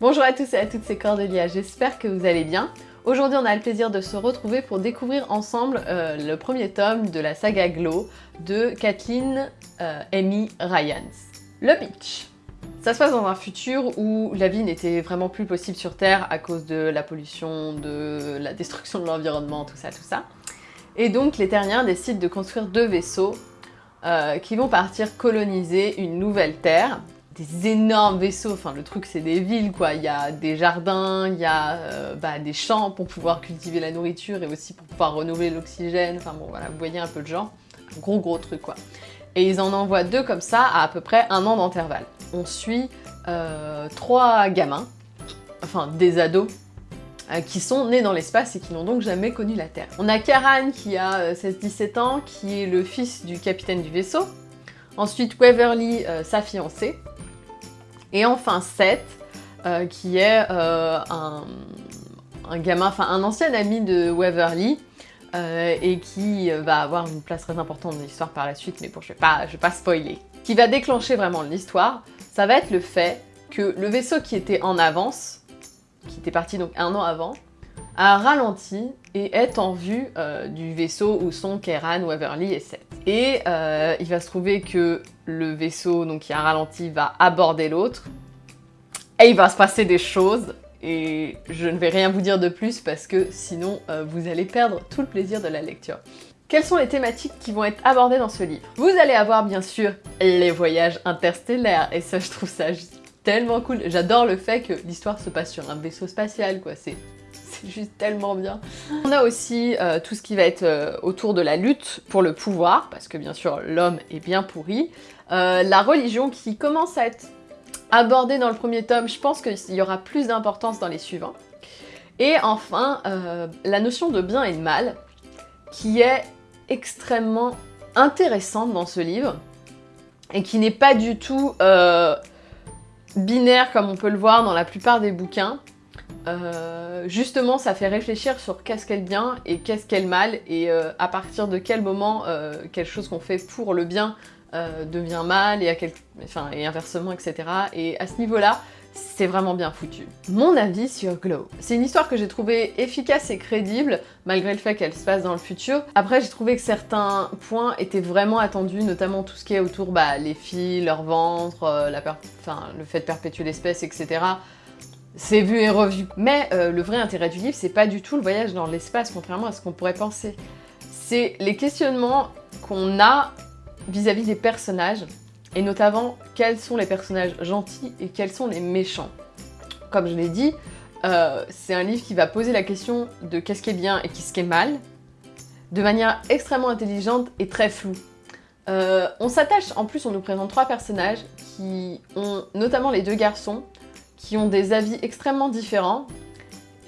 Bonjour à tous et à toutes, c'est Cordelia, j'espère que vous allez bien. Aujourd'hui, on a le plaisir de se retrouver pour découvrir ensemble euh, le premier tome de la saga Glow de Kathleen euh, Amy Ryans. Le pitch. Ça se passe dans un futur où la vie n'était vraiment plus possible sur Terre à cause de la pollution, de la destruction de l'environnement, tout ça, tout ça. Et donc les Terriens décident de construire deux vaisseaux euh, qui vont partir coloniser une nouvelle Terre des énormes vaisseaux, enfin le truc c'est des villes quoi, il y a des jardins, il y a euh, bah, des champs pour pouvoir cultiver la nourriture et aussi pour pouvoir renouveler l'oxygène, enfin bon voilà, vous voyez un peu le genre, un gros gros truc quoi. Et ils en envoient deux comme ça à à peu près un an d'intervalle. On suit euh, trois gamins, enfin des ados, euh, qui sont nés dans l'espace et qui n'ont donc jamais connu la Terre. On a Karan qui a 16-17 ans, qui est le fils du capitaine du vaisseau. Ensuite Waverly, sa fiancée, et enfin Seth, euh, qui est euh, un, gamin, enfin un ancien ami de Waverly, euh, et qui va avoir une place très importante dans l'histoire par la suite, mais bon, je pas, vais pas spoiler. Qui va déclencher vraiment l'histoire, ça va être le fait que le vaisseau qui était en avance, qui était parti donc un an avant, a ralenti et est en vue du vaisseau où sont Keran, Waverly et Seth. Et il va se trouver que le vaisseau donc, qui a ralenti va aborder l'autre. Et il va se passer des choses. Et je ne vais rien vous dire de plus parce que sinon euh, vous allez perdre tout le plaisir de la lecture. Quelles sont les thématiques qui vont être abordées dans ce livre? Vous allez avoir bien sûr les voyages interstellaires et ça je trouve ça tellement cool. J'adore le fait que l'histoire se passe sur un vaisseau spatial quoi, c'est c'est juste tellement bien. On a aussi euh, tout ce qui va être euh, autour de la lutte pour le pouvoir, parce que bien sûr l'homme est bien pourri. Euh, la religion qui commence à être abordée dans le premier tome, je pense qu'il y aura plus d'importance dans les suivants. Et enfin, la notion de bien et de mal, qui est extrêmement intéressante dans ce livre, et qui n'est pas du tout binaire comme on peut le voir dans la plupart des bouquins. Euh, justement, ça fait réfléchir sur qu'est-ce qu'elle bien et qu'est-ce qu'elle mal, et euh, à partir de quel moment euh, quelque chose qu'on fait pour le bien devient mal, et, à quel... inversement, etc. Et à ce niveau-là, c'est vraiment bien foutu. Mon avis sur Glow. C'est une histoire que j'ai trouvée efficace et crédible, malgré le fait qu'elle se passe dans le futur. Après, j'ai trouvé que certains points étaient vraiment attendus, notamment tout ce qui est autour, bah, les filles, leur ventre, le fait de perpétuer l'espèce, etc c'est vu et revu. Mais euh, le vrai intérêt du livre, c'est pas du tout le voyage dans l'espace, contrairement à ce qu'on pourrait penser. C'est les questionnements qu'on a vis-à-vis des personnages, et notamment quels sont les personnages gentils et quels sont les méchants. Comme je l'ai dit, euh, c'est un livre qui va poser la question de qu'est-ce qui est bien et qu'est-ce qui est mal, de manière extrêmement intelligente et très floue. Euh, on s'attache, en plus on nous présente trois personnages qui ont notamment les deux garçons, qui ont des avis extrêmement différents.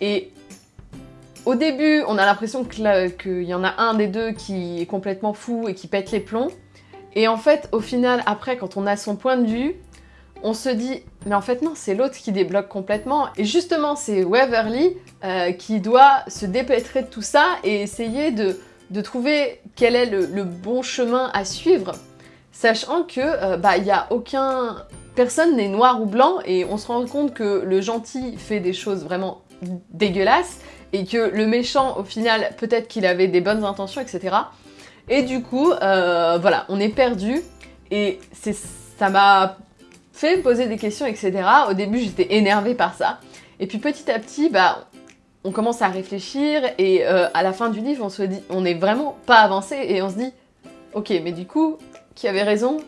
Et au début, on a l'impression qu'il y en a un des deux qui est complètement fou et qui pète les plombs. Et en fait, au final, après, quand on a son point de vue, on se dit, mais en fait non, c'est l'autre qui débloque complètement. Et justement, c'est Waverly euh, qui doit se dépêtrer de tout ça et essayer de, trouver quel est le, bon chemin à suivre, sachant que euh, bah il n'y a aucun personne n'est noir ou blanc et on se rend compte que le gentil fait des choses vraiment dégueulasses et que le méchant, au final, peut-être qu'il avait des bonnes intentions, etc. Et du coup, euh, voilà, on est perdu et ça m'a fait poser des questions, etc. Au début, j'étais énervée par ça. Et puis petit à petit, bah, on commence à réfléchir et euh, à la fin du livre, on se dit, on n'est vraiment pas avancé et on se dit, ok, mais du coup, qui avait raison?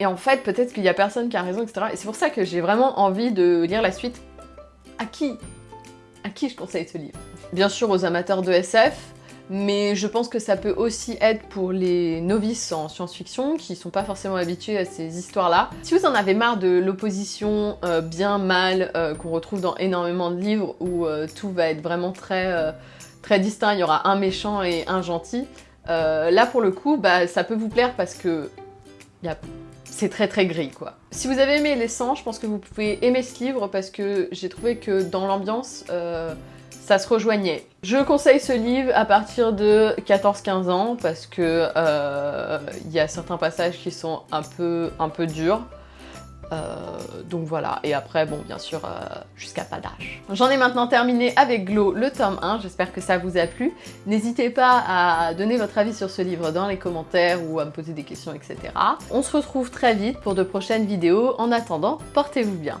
Et en fait, peut-être qu'il y a personne qui a raison, etc. Et c'est pour ça que j'ai vraiment envie de lire la suite. À qui? À qui je conseille ce livre? Bien sûr aux amateurs de SF, mais je pense que ça peut aussi être pour les novices en science-fiction qui sont pas forcément habitués à ces histoires-là. Si vous en avez marre de l'opposition euh, bien-mal euh, qu'on retrouve dans énormément de livres où euh, tout va être vraiment très, très distinct, il y aura un méchant et un gentil, là pour le coup, bah, ça peut vous plaire parce que il y a c'est très très gris quoi. Si vous avez aimé Les 100, je pense que vous pouvez aimer ce livre parce que j'ai trouvé que dans l'ambiance, euh, ça se rejoignait. Je conseille ce livre à partir de 14-15 ans parce que euh, il y a certains passages qui sont un peu, un peu durs. Donc voilà, et après, bon, bien sûr, jusqu'à pas d'âge. J'en ai maintenant terminé avec Glow, le tome 1, j'espère que ça vous a plu. N'hésitez pas à donner votre avis sur ce livre dans les commentaires ou à me poser des questions, etc. On se retrouve très vite pour de prochaines vidéos. En attendant, portez-vous bien.